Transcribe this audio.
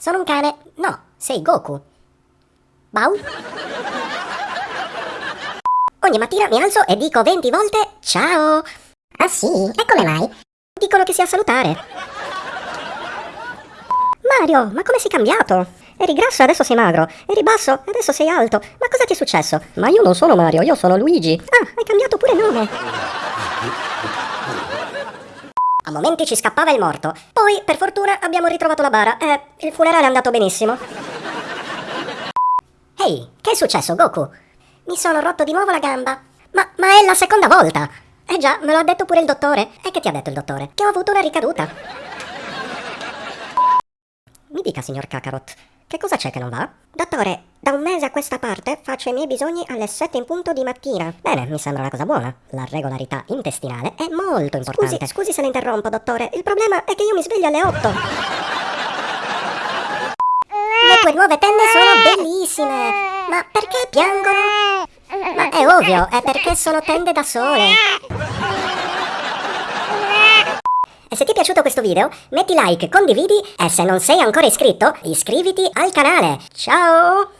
Sono un cane. No, sei Goku. Bau? Ogni mattina mi alzo e dico 20 volte ciao. Ah sì? E come mai? Dicono che sia salutare. Mario, ma come sei cambiato? Eri grasso e adesso sei magro. Eri basso e adesso sei alto. Ma cosa ti è successo? Ma io non sono Mario, io sono Luigi. Ah, hai cambiato pure nome. A momenti ci scappava il morto. Poi, per fortuna, abbiamo ritrovato la bara e il funerale è andato benissimo. Ehi, che è successo, Goku? Mi sono rotto di nuovo la gamba. Ma, ma è la seconda volta! Eh già, me lo ha detto pure il dottore. E che ti ha detto il dottore? Che ho avuto una ricaduta. Mi dica, signor Kakarot, che cosa c'è che non va? Dottore, da un mese a questa parte faccio i miei bisogni alle 7 in punto di mattina. Bene, mi sembra una cosa buona. La regolarità intestinale è molto importante. Scusi, scusi se la interrompo, dottore. Il problema è che io mi sveglio alle 8. Le tue nuove tende sono bellissime. Ma perché piangono? Ma è ovvio, è perché sono tende da sole. E se ti è piaciuto questo video, metti like, condividi e se non sei ancora iscritto, iscriviti al canale. Ciao!